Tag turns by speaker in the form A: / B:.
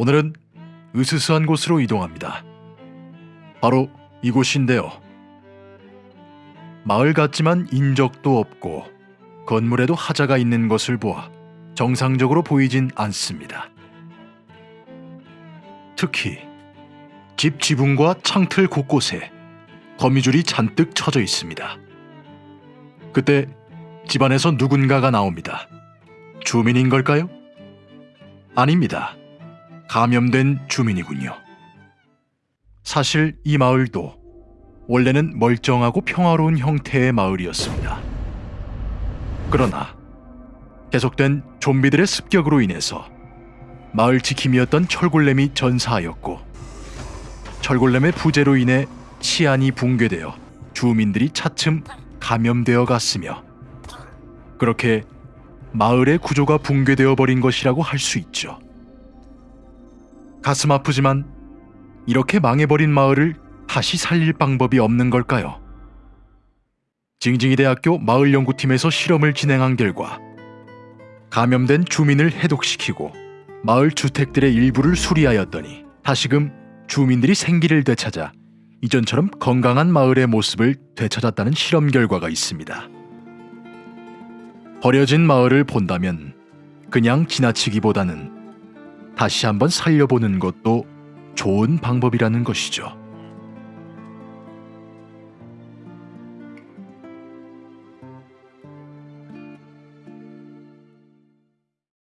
A: 오늘은 으스스한 곳으로 이동합니다. 바로 이곳인데요. 마을 같지만 인적도 없고 건물에도 하자가 있는 것을 보아 정상적으로 보이진 않습니다. 특히 집 지붕과 창틀 곳곳에 거미줄이 잔뜩 쳐져 있습니다. 그때 집안에서 누군가가 나옵니다. 주민인 걸까요? 아닙니다. 감염된 주민이군요. 사실 이 마을도 원래는 멀쩡하고 평화로운 형태의 마을이었습니다. 그러나 계속된 좀비들의 습격으로 인해서 마을 지킴이었던 철골렘이 전사하였고 철골렘의 부재로 인해 치안이 붕괴되어 주민들이 차츰 감염되어 갔으며 그렇게 마을의 구조가 붕괴되어 버린 것이라고 할 수 있죠. 가슴 아프지만 이렇게 망해버린 마을을 다시 살릴 방법이 없는 걸까요? 징징이 대학교 마을 연구팀에서 실험을 진행한 결과 감염된 주민을 해독시키고 마을 주택들의 일부를 수리하였더니 다시금 주민들이 생기를 되찾아 이전처럼 건강한 마을의 모습을 되찾았다는 실험 결과가 있습니다. 버려진 마을을 본다면 그냥 지나치기보다는 다시 한번 살려보는 것도 좋은 방법이라는 것이죠.